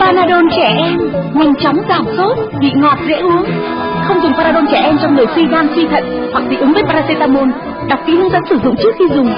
Panadol trẻ em nhanh chóng giảm sốt, vị ngọt dễ uống. Không dùng Panadol trẻ em trong người suy gan suy thận hoặc dị ứng với paracetamol. Đọc kỹ hướng dẫn sử dụng trước khi dùng.